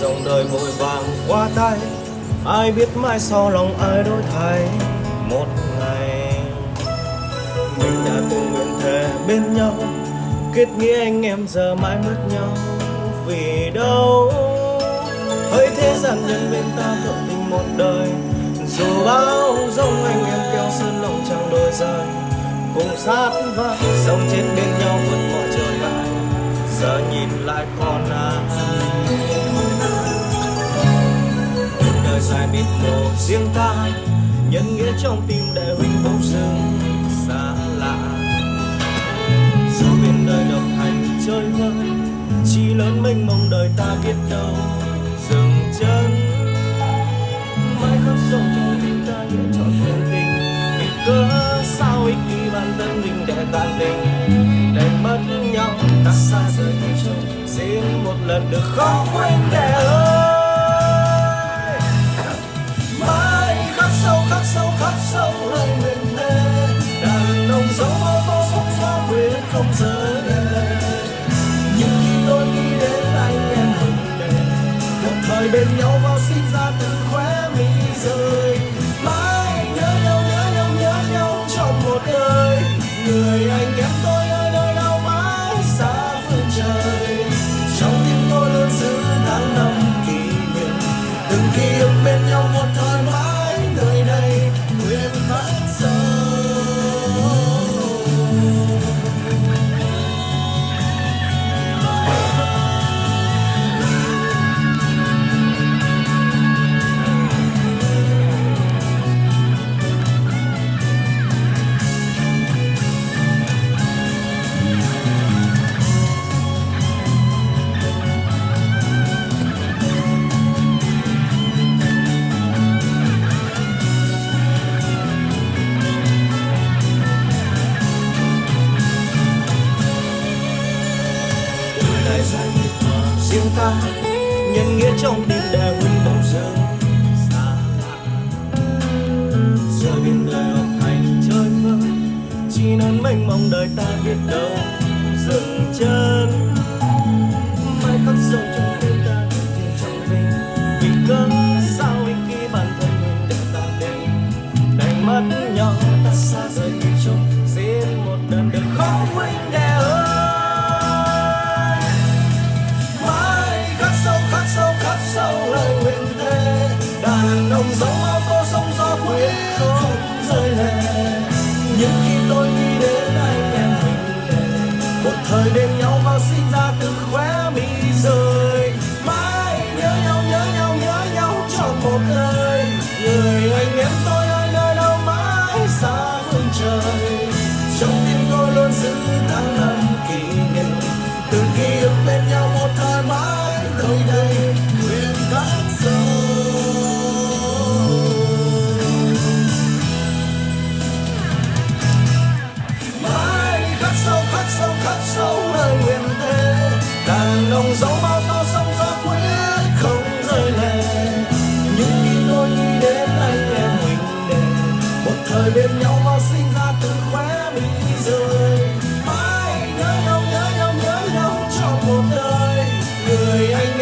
vội vàng qua tay. Ai biết mai sau lòng ai đổi thay một ngày. Mình đã từng nguyện thề bên nhau, kết nghĩa anh em giờ mãi mất nhau. Vì đâu? Hỡi thế gian nhân bên ta thượng tình một đời. Dù bao giống anh em kéo sơn lòng chẳng đôi rời cùng sát vai sống chết bên nhau vượt mọi trở ngại giờ nhìn lại còn ai? Đời dài biết mồ riêng ta. Nhân nghĩa trong tim để huynh bỗng dưng xa lạ. Sau bên đời độc hành chơi vơi chỉ lớn mênh mông đời ta biết đâu dừng chân. Mãi khắc sâu trong tim ta nghĩa chọn vẹn tình vì cớ sao ích kỷ bản thân mình để tàn tình. Để mất nhau, ta xa rời nhau riêng xin một lần được khó quên để ơi. Sâu khắc sâu lời đàn ông dấu ô tô sóng gió quyết không rời nhưng khi tôi nghĩ đến anh em hừng đề một thời bên nhau vào sinh ra từ khóe mi rơi mãi nhớ nhau nhớ nhau nhớ nhau trong một đời, người anh em nhân nghĩa trong tim để vững bỗng dưng xa lạ giờ biển đời học hành chơi vơi chỉ nên mênh mông đời ta biết đâu dừng chân. Mãi khắc sâu trong tim nhưng khi tôi nghĩ đến anh em mình đề một thời bên nhau và sinh ra từ khóe mi rơi mãi nhớ nhau nhớ nhau nhớ nhau trong một đời người anh em tôi ơi nơi đâu mãi xa phương trời. Trong tim tôi luôn giữ bên nhau mà sinh ra từ khóe bị rời. Mãi nhớ nhau nhớ nhau nhớ nhau trong một đời. Người anh